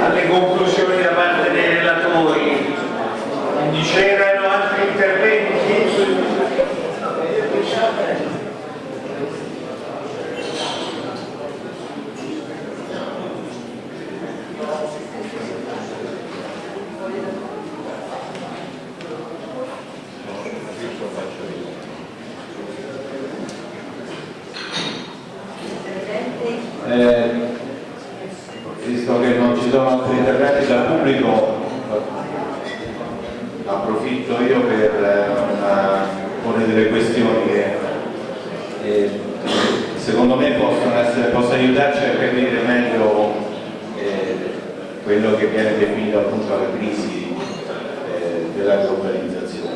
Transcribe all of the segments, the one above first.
alle conclusioni da parte dei relatori. C'erano altri interventi? Eh, visto che non ci sono altri interventi dal pubblico, approfitto io per eh, una, porre delle questioni che eh, secondo me possono, essere, possono aiutarci a capire meglio eh, quello che viene definito appunto la crisi eh, della globalizzazione.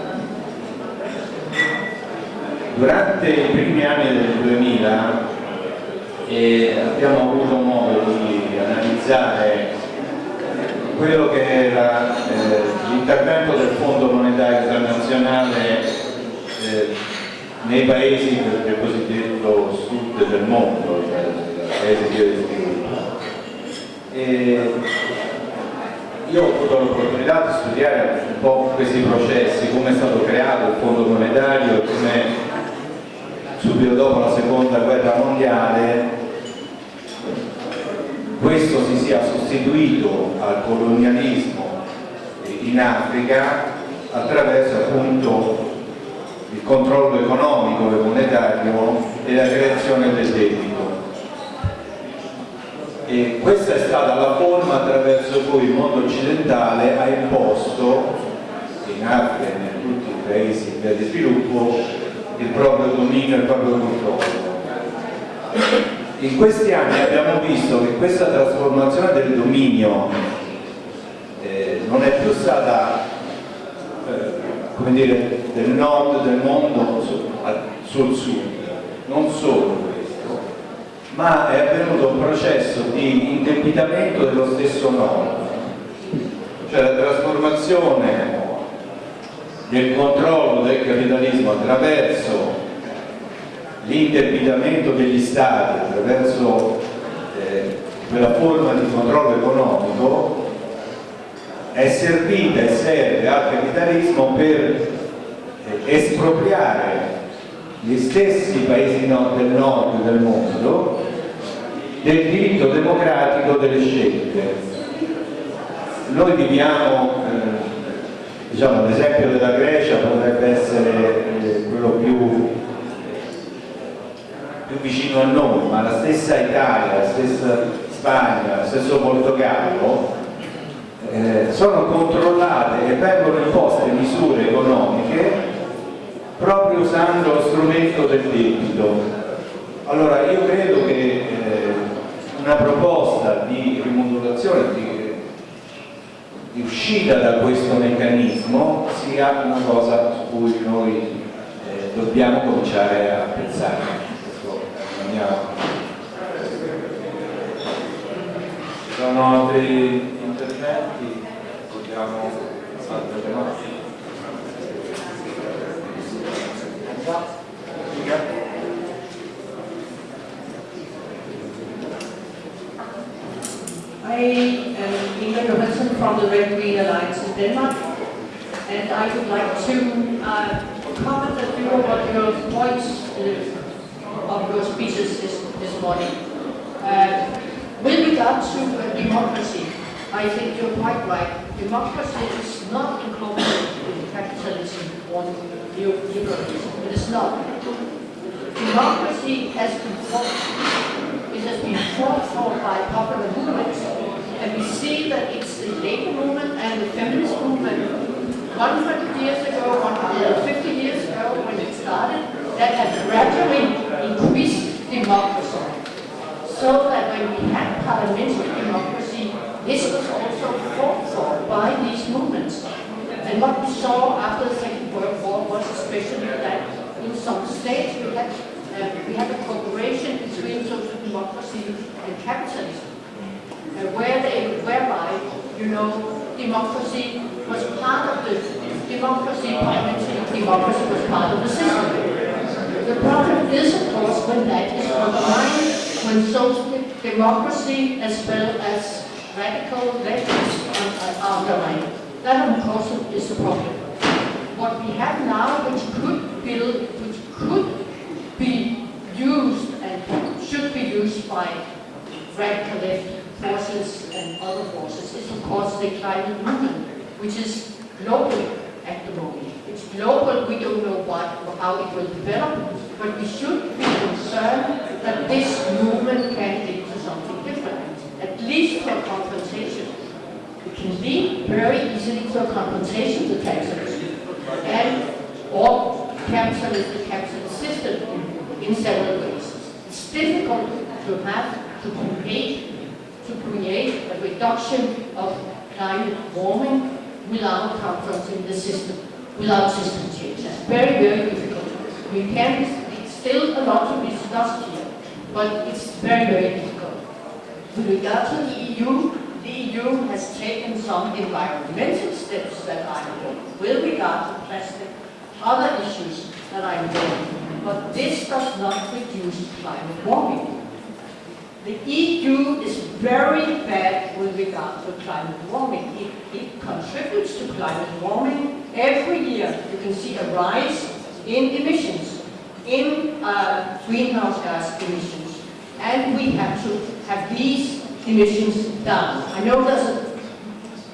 Durante i primi anni del 2000 e abbiamo avuto modo di analizzare quello che era eh, l'intervento del Fondo Monetario Internazionale eh, nei paesi del cosiddetto sud del mondo, cioè paesi di sviluppo. E io ho avuto l'opportunità di studiare un po' questi processi, come è stato creato il Fondo Monetario come subito dopo la seconda guerra mondiale questo si sia sostituito al colonialismo in Africa attraverso appunto il controllo economico e monetario e la creazione del debito. E questa è stata la forma attraverso cui il mondo occidentale ha imposto in Africa e in tutti i paesi in via di sviluppo il proprio dominio e il proprio controllo. In questi anni abbiamo visto che questa trasformazione del dominio eh, non è più stata eh, come dire, del nord del mondo sul, sud, non solo ma è avvenuto un processo di indebitamento dello stesso nord, cioè la trasformazione del controllo del capitalismo attraverso l'indebitamento degli stati, attraverso eh, quella forma di controllo economico, è servita e serve al capitalismo per eh, espropriare gli stessi paesi del nord del mondo del diritto democratico delle scelte. Noi viviamo eh, diciamo, l'esempio della Grecia potrebbe essere eh, quello più, più, vicino a noi, ma la stessa Italia, la stessa Spagna, lo stesso Portogallo eh, sono controllate strumento del debito. Allora io credo che eh, una proposta di rimodulazione, di di uscita da questo meccanismo sia una cosa su cui noi eh, dobbiamo cominciare a pensare. Ci sono altri interventi? Vogliamo altre Denmark, and I would like to uh, comment a few of your points uh, of your speeches this, this morning. Uh, with regard to democracy, I think you're quite right. Democracy is not incorporated in capitalism or neoliberalism. It is not. Democracy has been fought. It has been fought for by popular movements and we see that it's the labor movement and the feminist movement 100 years ago, 150 years ago when it started, that have gradually increased democracy. So that when we had parliamentary democracy, this was also fought for by these movements. And what we saw after the Second World War was especially that in some states we had, uh, we had a cooperation between social democracy and capitalism where they, whereby, you know, democracy was part of the democracy, parliamentary democracy was part of the system. The problem is, of course, when that is undermined, when social democracy as well as radical leftists are underlying. That, of course, is the problem. What we have now, which could build, which could be used and should be used by radical left forces and other forces, is of course the climate movement, which is global at the moment. It's global, we don't know what, or how it will develop, but we should be concerned that this movement can lead to something different, at least for confrontation. It can lead very easily to a confrontation to capitalism, and or capitalism, the capitalist system in several ways. It's difficult to have, to create, to create a reduction of climate warming without confronting the system, without system change. That's very, very difficult. We can, it's still a lot to be discussed here, but it's very, very difficult. With regard to the EU, the EU has taken some environmental steps that I know with regard to plastic, other issues that I know, but this does not reduce climate warming. The EU is very bad with regard to climate warming. It, it contributes to climate warming. Every year you can see a rise in emissions, in uh, greenhouse gas emissions. And we have to have these emissions down. I know there's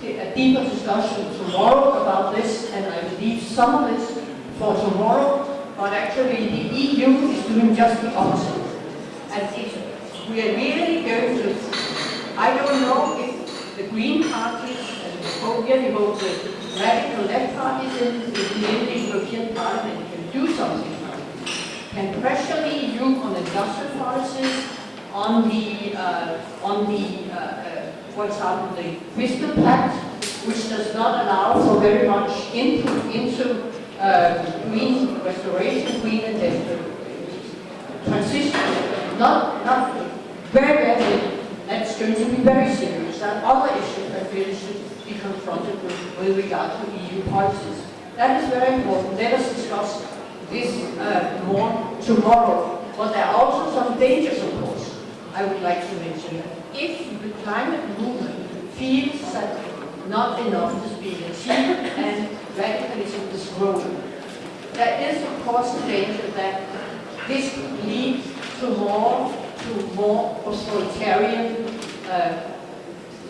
a, a deeper discussion tomorrow about this, and I will leave some of this for tomorrow, but actually the EU is doing just the opposite. And it's we are really going to, I don't know if the Green Party and the really hope the radical left parties in, the European Parliament can do something about it. Can pressure the EU on industrial policies, on the, uh, on the, uh, uh, for example, the Fiscal Pact, which does not allow for very much input into uh, green restoration, green and transition, not, not very, very, that's going to be very serious. Are other issues that really should be confronted with, with regard to EU policies. That is very important. Let us discuss this uh, more tomorrow. But there are also some dangers, of course, I would like to mention. If the climate movement feels that not enough is being achieved and radicalism is growing, there is, of course, the danger that this could lead to more to more authoritarian, uh,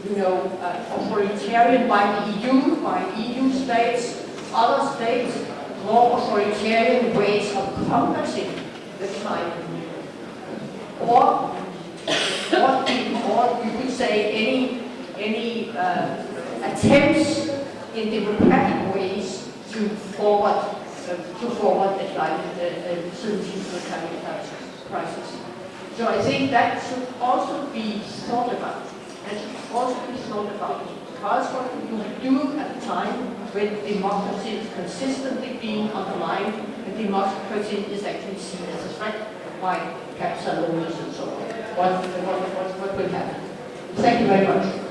you know, uh, authoritarian by the EU, by EU states, other states, more authoritarian ways of combating the climate or, or, or you could say any, any uh, attempts in democratic ways to forward, uh, to forward the climate uh, solution to the climate crisis. So I think that should also be thought about. That should also be thought about. Because what you do at a time when democracy is consistently being undermined, and democracy is actually seen as a threat by capital owners and so on. What, what, what, what will happen? Thank you very much.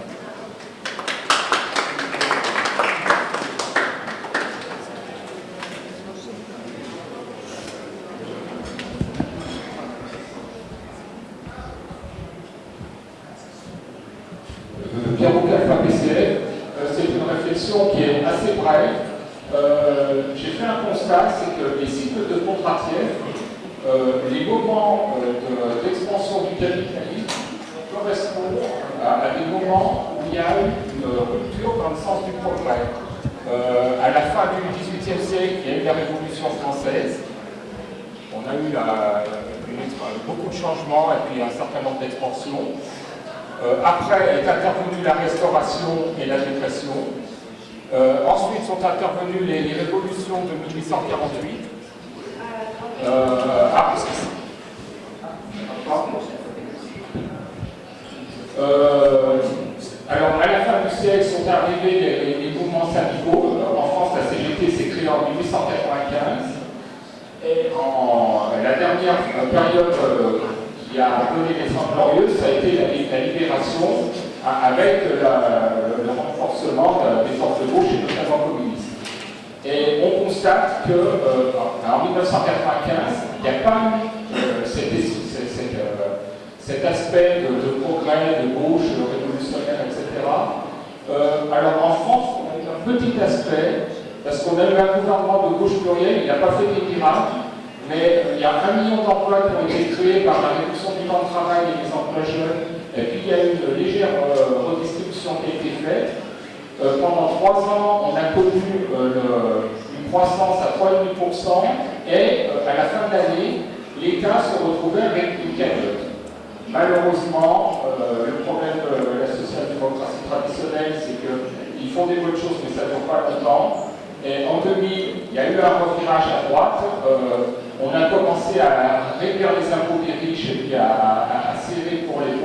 Euh, ensuite sont intervenues les, révolutions de 1848. Euh, ah, euh, alors, à la fin du siècle sont arrivés les, mouvements syndicaux. En France, la CGT s'est créée en 1895. Et la dernière période qui a donné les Glorieuses, ça a été la libération avec le, renforcement euh, des forces de gauche et notamment communistes. Et on constate que, euh, en 1995, il n'y a pas eu euh, cet, aspect de, progrès, de gauche, de révolutionnaire, etc. alors en France, on a un petit aspect, parce qu'on a eu un gouvernement de gauche pluriel, il n'a pas fait des miracles, mais il y a un million d'emplois qui ont été créés par la réduction du temps de travail et des emplois jeunes, et puis il y a une légère euh, redistribution qui a été faite. Euh, pendant trois ans, on a connu euh, une croissance à 3,5%, et à la fin de l'année, l'État se retrouvait avec une cagnotte. Malheureusement, le problème de la social-démocratie traditionnelle, c'est qu'ils font des bonnes choses, mais ça ne dure pas longtemps. Et en 2000, il y a eu un revirage à droite. On a commencé à réduire les impôts des riches et puis à, à- à serrer pour les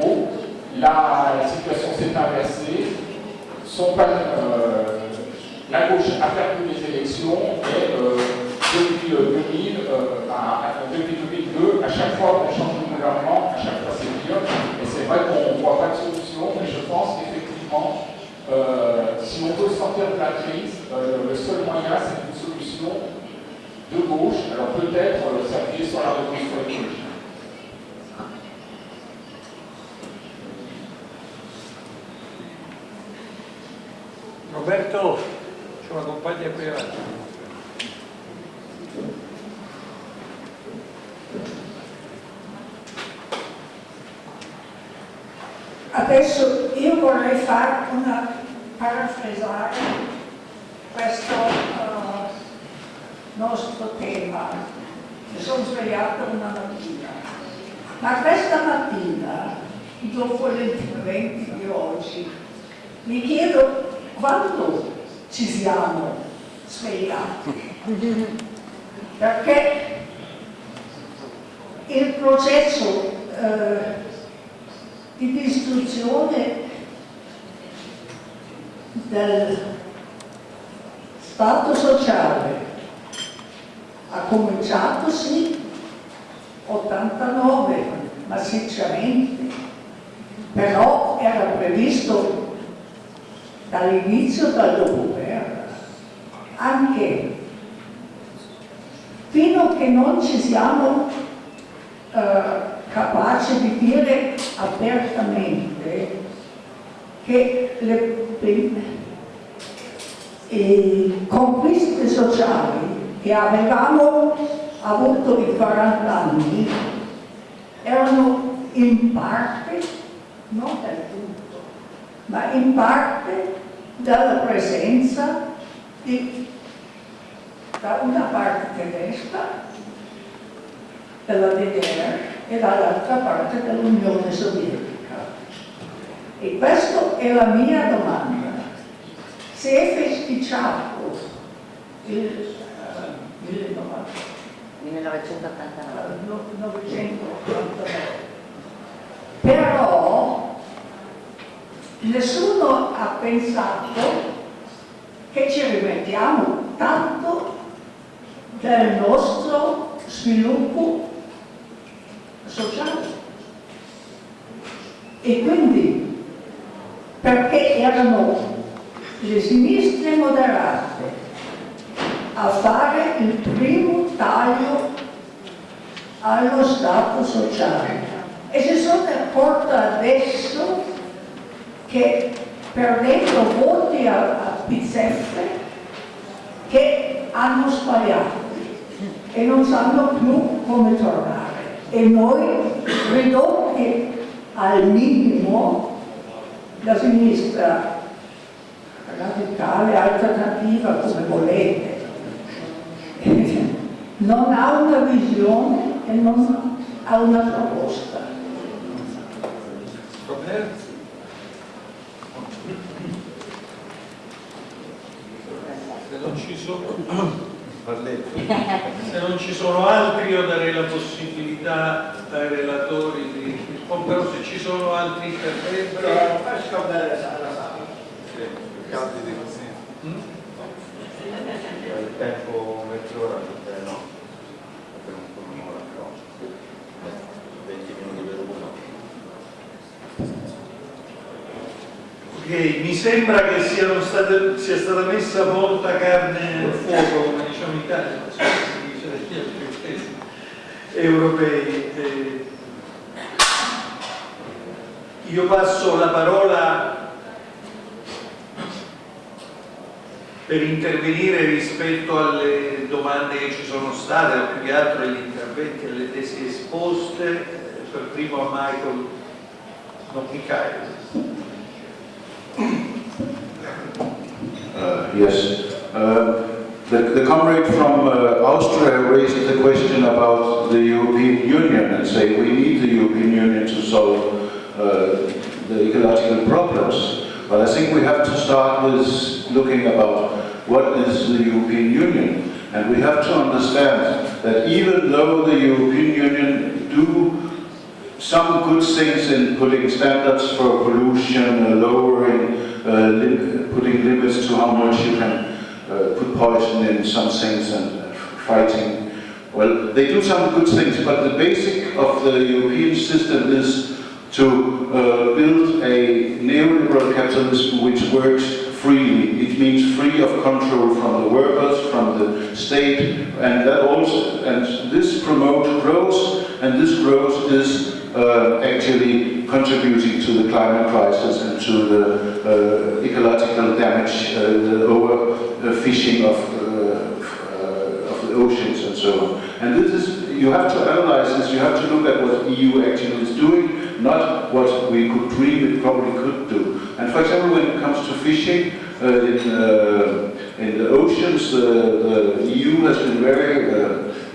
la situation s'est inversée. Euh, la gauche a perdu les élections et euh, depuis euh, 2000, euh, à- à- 2002, chaque fois qu'on change de gouvernement, à chaque fois c'est pire. Et c'est vrai qu'on ne voit pas de solution, mais je pense qu'effectivement, si on veut sortir de la crise, le seul moyen c'est une solution de gauche. Alors peut-être s'appuyer sur la révolution écologique. Roberto, c'è una compagna qui avanti. Adesso io vorrei fare una parafrasare questo eh, nostro tema. Mi sono svegliata una mattina, ma questa mattina, dopo l'intervento di oggi, mi chiedo quando ci siamo svegliati. Perché il processo eh, di distruzione del Stato sociale ha cominciato sì 89 massicciamente però era previsto dall'inizio del dopoguerra anche fino a che non ci siamo eh, capaci di dire apertamente che le, le- le conquiste sociali che avevamo avuto in 40 anni erano in parte, non del tutto, ma in parte dalla presenza di, da una parte tedesca della DDR e dall'altra parte dell'Unione Sovietica. E questa è la mia domanda. Se è festeggiato il, il 1989. 1989, però nessuno ha pensato che ci rimettiamo tanto del nostro sviluppo sociale. E quindi, perché erano le sinistre moderate a fare il primo taglio allo Stato sociale e si sono accorte adesso che perdendo voti a, a pizzeffe che hanno sbagliato e non sanno più come tornare. E noi, ridotti al minimo, la sinistra radicale, alternativa, come volete, non ha una visione e non ha una proposta. Roberto? Se non ci sono... Se non ci sono altri io darei la possibilità ai relatori di rispondere, però se ci sono altri interventi... Candidi così. Mm? Il tempo mezz'ora perché no? Per un po' un'ora però. 20 minuti per uno. Ok, mi sembra che state- sia stata messa molta carne al fuoco, come diciamo in Italia, non so se si dice negli altri paesi europei. Eh, Io passo la parola per intervenire rispetto alle domande che ci sono state, o più che altro agli interventi alle tesi esposte, eh, per primo a Michael, non Michael. Uh, Yes. Uh, The the comrade from uh, Austria raised the question about the European Union and say we need the European Union to solve uh, the ecological problems. But I think we have to start with looking about what is the European Union. And we have to understand that even though the European Union do some good things in putting standards for pollution, uh, lowering, uh, putting limits to how much you can uh, put poison in some things and fighting. Well, they do some good things, but the basic of the European system is to uh, build a neoliberal capitalism which works freely. It means free of control from the workers, from the state, and that also, and this promotes growth, and this growth is uh, actually contributing to the climate crisis and to the uh, ecological damage, uh, the overfishing of, uh, uh, of the oceans and so on. And this is, you have to analyze this, you have to look at what the EU actually is doing, not what we could dream it probably could do. And for example, when it comes to fishing, uh, in, uh, in the oceans, uh, the EU has been very uh,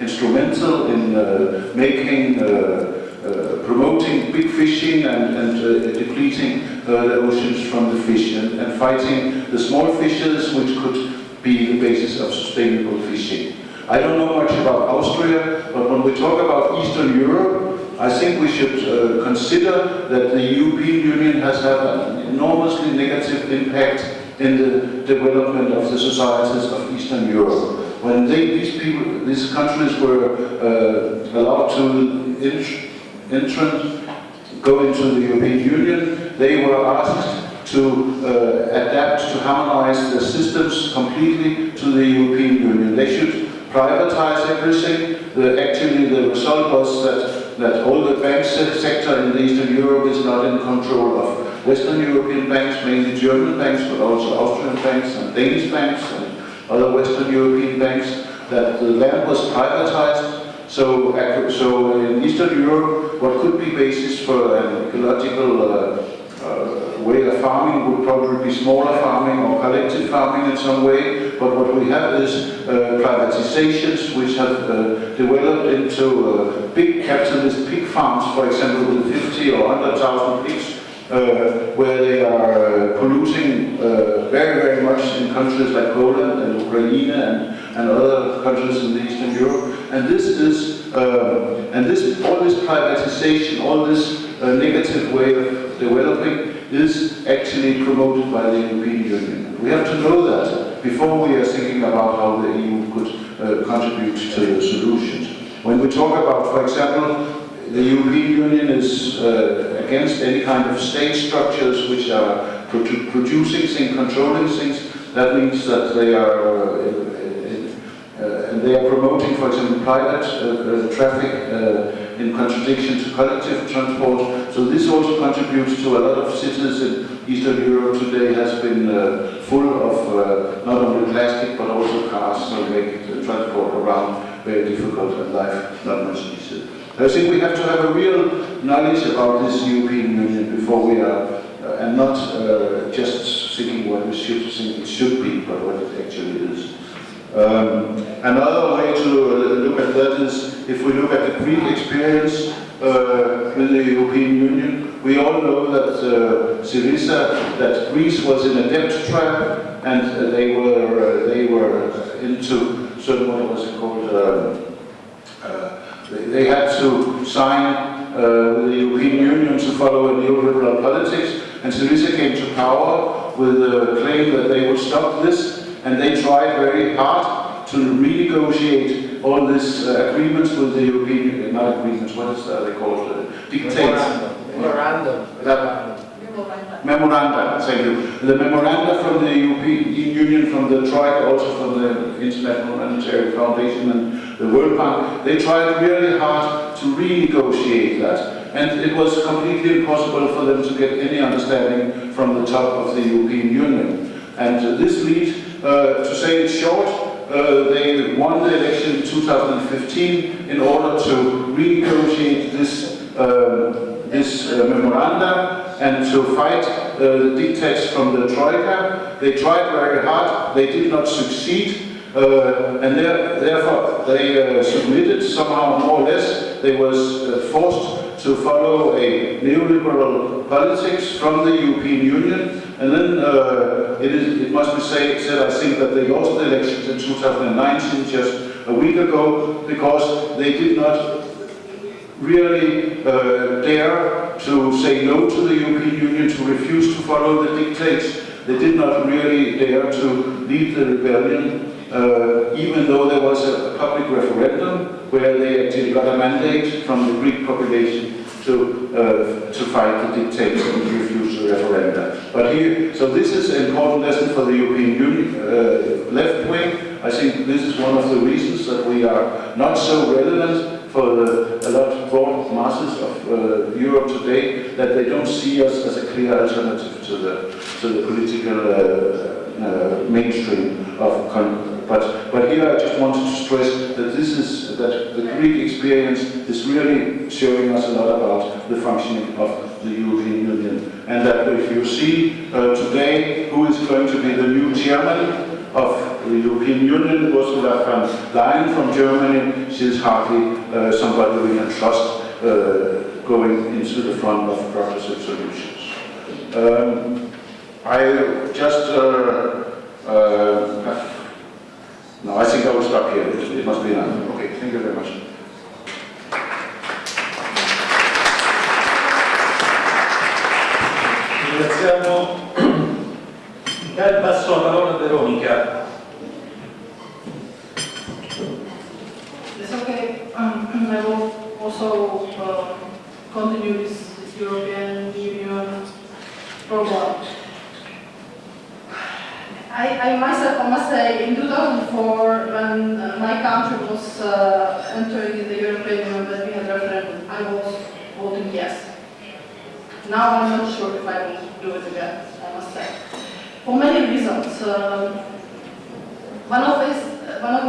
instrumental in uh, making, uh, uh, promoting big fishing and, and uh, depleting uh, the oceans from the fish and, and fighting the small fishes which could be the basis of sustainable fishing. I don't know much about Austria, but when we talk about Eastern Europe, I think we should consider that the European Union has had an enormously negative impact in the development of the societies of Eastern Europe. When they, these people, these countries were uh, allowed to entrant, go into the European Union, they were asked to uh, adapt, to harmonize their systems completely to the European Union. They should privatize everything. The, actually, the result was that, that all the bank se- sector in Eastern Europe is not in control of Western European banks, mainly German banks, but also Austrian banks and Danish banks and other Western European banks, that the land was privatized. So, so in Eastern Europe, what could be basis for an ecological uh, uh, way of farming would probably be smaller farming or collective farming in some way, but what we have is uh, privatizations which have uh, developed into uh, big capitalist pig farms, for example, with 50 or 100,000 pigs, uh, where they are uh, polluting uh, very, very much in countries like Poland and Ukraine and, and other countries in Eastern Europe. And this is, and this, all this privatization, all this negative way of developing is actually promoted by the European Union. We have to know that before we are thinking about how the EU could uh, contribute to the solutions. When we talk about, for example, the European Union is uh, against any kind of state structures which are produ- producing things, controlling things. That means that they are, uh, uh, and they are promoting, for example, private uh, uh, traffic uh, in contradiction to collective transport. So this also contributes to a lot of cities in Eastern Europe today has been uh, full of uh, not only plastic but also cars, so make transport around very difficult and life not much easier. I think we have to have a real knowledge about this European Union before we are, uh, and not uh, just thinking what we should think it should be, but what it actually is. Um, another way to uh, look at that is if we look at the Greek experience uh, with the European Union, we all know that uh, Syriza, that Greece was in a debt trap, and uh, they were uh, they were into so what was it called? They, they had to sign uh, with the European Union to follow a neoliberal politics, and Syriza came to power with the claim that they would stop this, and they tried very hard to renegotiate all these uh, agreements with the European Union, not agreements, what is that they called? Uh, dictates. Memorandum. That- Memoranda, thank you. The memoranda from the European Union, from the Troika, also from the International Monetary Foundation and the World Bank, they tried really hard to renegotiate that. and it was completely impossible for them to get any understanding from the top of the European Union. And this lead, uh, to say it short, uh, they won the election in 2015 in order to renegotiate this, uh, this memoranda and to fight uh, the dictates from the Troika. They tried very hard, they did not succeed, uh, and there, therefore they uh, submitted somehow more or less. They was uh, forced to follow a neoliberal politics from the European Union, and then uh, it, is, it must be say, said, I think, that they lost the elections in 2019, just a week ago, because they did not really uh, dare to say no to the European Union, to refuse to follow the dictates. They did not really dare to lead the rebellion, uh, even though there was a, public referendum where they actually got a mandate from the Greek population to, uh, to fight the dictates and refuse the referenda. But here, so this is an important lesson for the European Union, uh, left wing. I think this is one of the reasons that we are not so relevant for the, a lot of broad masses of uh, Europe today, that they don't see us as a clear alternative to the, to the political uh, uh, mainstream of but, but here I just wanted to stress that this is, that the Greek experience is really showing us a lot about the functioning of the European Union. And that if you see uh, today who is going to be the new chairman of the European Union, Ursula von Leyen from Germany, she is hardly uh, somebody we can trust uh, going into the front of progressive solutions. Um, I just uh, uh, no, I think I will stop here. It, must be enough. Okay, thank you very much. Ringraziamo. Dal passo la parola a Veronica. It's okay. Um, I will also uh, continue this, this European Union program. I, I myself, I must say, in 2004, when uh, my country was uh, entering the European Union, when we had referendum, I was voting yes. Now I'm not sure if I will do it again, I must say. For many reasons. Um, one of this, one of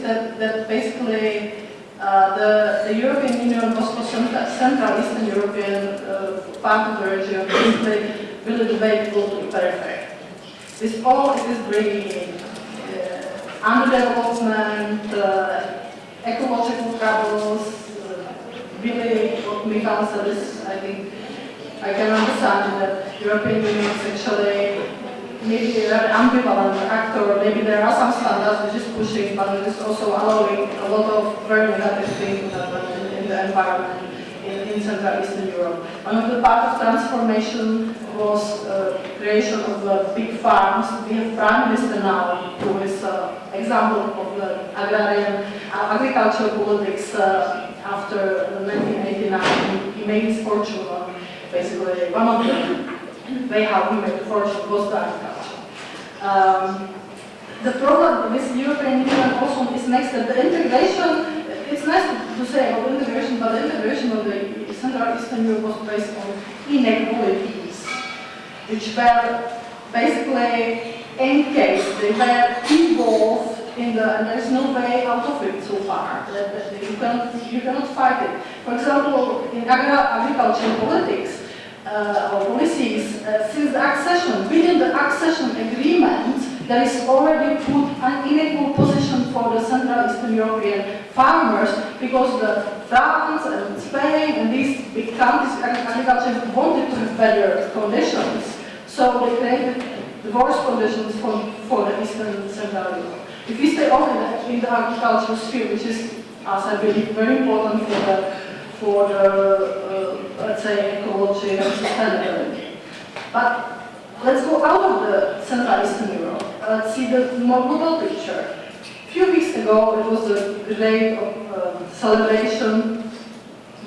that, that basically uh, the, the European Union was for Central, Eastern European uh, part of the region, basically really to the periphery. This all is bringing uh, underdevelopment, uh, ecological troubles, uh, really what Michal said is, I think, I can understand that European Union is actually maybe an ambivalent actor, maybe there are some standards which is pushing, but it is also allowing a lot of very negative things in, in the environment in, in Central Eastern Europe. One of the part of transformation was uh, creation of the big farms. We have Prime Minister now, who is an uh, example of the agrarian uh, agricultural politics uh, after 1989. He, made his fortune basically one of the way how he made fortune was the agriculture. Um, the problem with European Union also is next that the integration, it's nice to say about integration, but the integration of the Central Eastern Europe was based on inequalities, which were basically encased, they were involved in the, and there's no way out of it so far. That, you, cannot, you cannot fight it. For example, in agri agricultural politics, uh, policies, uh, since the accession, within the accession agreement, there is already put an unequal position for the Central Eastern European farmers because the France and Spain and these big countries, agriculture wanted to have better conditions. So they created the worst conditions for, for the Eastern and Central Europe. If we stay only in the agricultural sphere, which is, as I believe, very important for the, for the uh, let's say, ecology and sustainability. But let's go out of the Central Eastern Europe. Let's see the more global picture. A few weeks ago, it was a day of uh, celebration.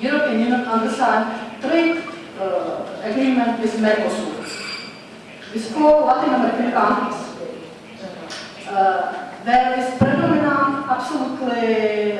European Union undersigned trade uh, agreement with Mercosur, with four Latin American countries. Uh, there is predominant, absolutely